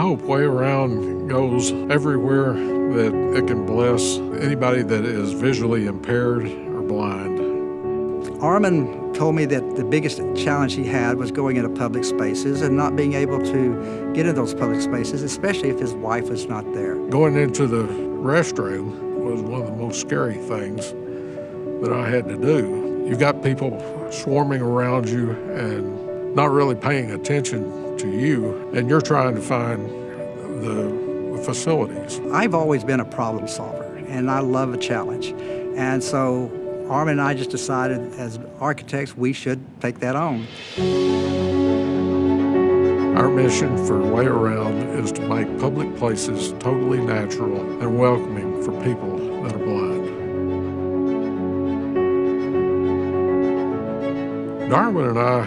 hope Way Around goes everywhere that it can bless anybody that is visually impaired or blind. Armin told me that the biggest challenge he had was going into public spaces and not being able to get into those public spaces, especially if his wife was not there. Going into the restroom was one of the most scary things that I had to do. You've got people swarming around you and not really paying attention to you, and you're trying to find the facilities. I've always been a problem solver, and I love a challenge. And so Armin and I just decided as architects we should take that on. Our mission for Way Around is to make public places totally natural and welcoming for people that are blind. Darwin and I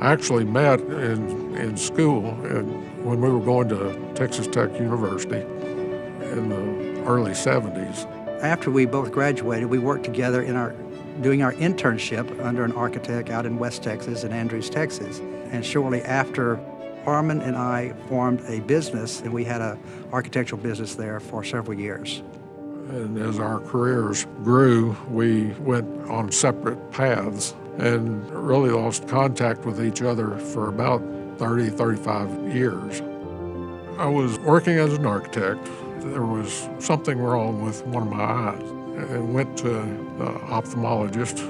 actually met in, in school and when we were going to Texas Tech University in the early 70s. After we both graduated, we worked together in our doing our internship under an architect out in West Texas in Andrews, Texas. And shortly after, Armin and I formed a business, and we had an architectural business there for several years. And as our careers grew, we went on separate paths and really lost contact with each other for about 30, 35 years. I was working as an architect. There was something wrong with one of my eyes I went to the ophthalmologist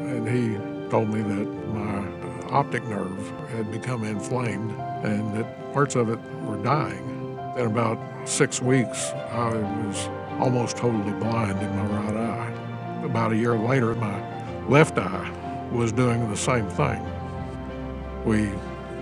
and he told me that my optic nerve had become inflamed and that parts of it were dying. In about six weeks, I was almost totally blind in my right eye. About a year later, my left eye was doing the same thing. We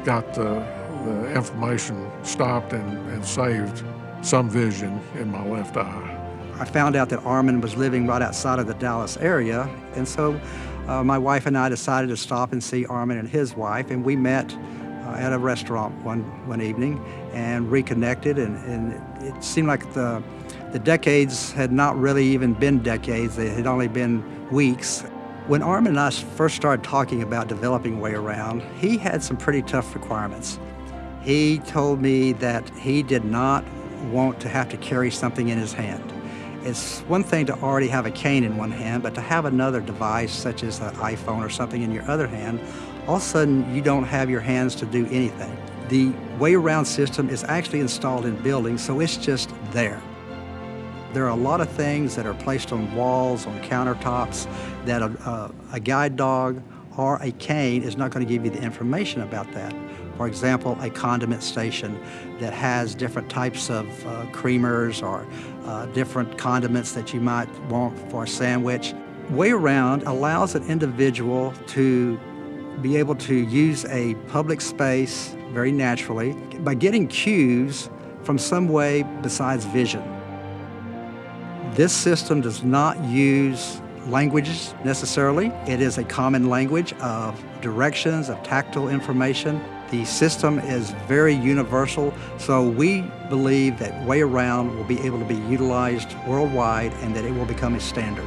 got the, the inflammation stopped and, and saved some vision in my left eye. I found out that Armin was living right outside of the Dallas area, and so uh, my wife and I decided to stop and see Armin and his wife, and we met uh, at a restaurant one, one evening and reconnected, and, and it seemed like the, the decades had not really even been decades, they had only been weeks. When Armin and I first started talking about developing Way Around, he had some pretty tough requirements. He told me that he did not want to have to carry something in his hand. It's one thing to already have a cane in one hand, but to have another device such as an iPhone or something in your other hand, all of a sudden you don't have your hands to do anything. The way around system is actually installed in buildings, so it's just there. There are a lot of things that are placed on walls, on countertops, that a, a, a guide dog or a cane is not going to give you the information about that. For example, a condiment station that has different types of uh, creamers or uh, different condiments that you might want for a sandwich. Way Around allows an individual to be able to use a public space very naturally by getting cues from some way besides vision. This system does not use languages necessarily. It is a common language of directions, of tactile information. The system is very universal, so we believe that Way Around will be able to be utilized worldwide and that it will become a standard.